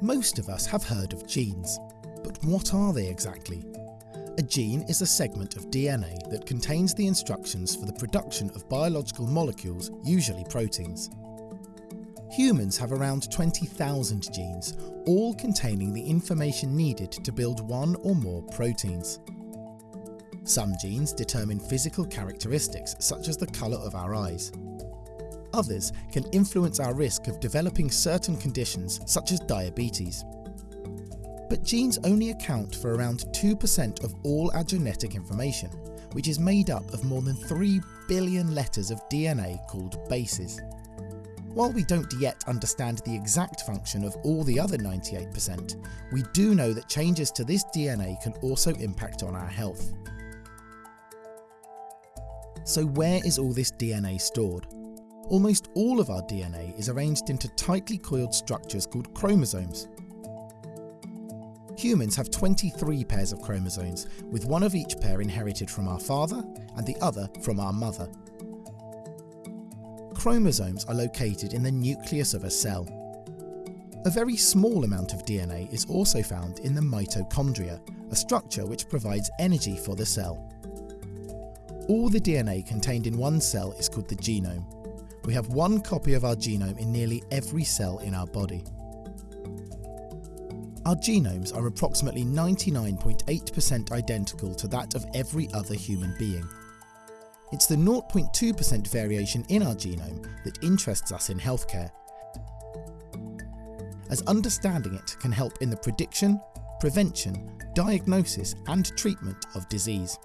Most of us have heard of genes, but what are they exactly? A gene is a segment of DNA that contains the instructions for the production of biological molecules, usually proteins. Humans have around 20,000 genes, all containing the information needed to build one or more proteins. Some genes determine physical characteristics such as the colour of our eyes. Others can influence our risk of developing certain conditions such as diabetes. But genes only account for around 2% of all our genetic information, which is made up of more than 3 billion letters of DNA called bases. While we don't yet understand the exact function of all the other 98%, we do know that changes to this DNA can also impact on our health. So where is all this DNA stored? Almost all of our DNA is arranged into tightly coiled structures called chromosomes. Humans have 23 pairs of chromosomes, with one of each pair inherited from our father and the other from our mother. Chromosomes are located in the nucleus of a cell. A very small amount of DNA is also found in the mitochondria, a structure which provides energy for the cell. All the DNA contained in one cell is called the genome. We have one copy of our genome in nearly every cell in our body. Our genomes are approximately 99.8% identical to that of every other human being. It's the 0.2% variation in our genome that interests us in healthcare, as understanding it can help in the prediction, prevention, diagnosis and treatment of disease.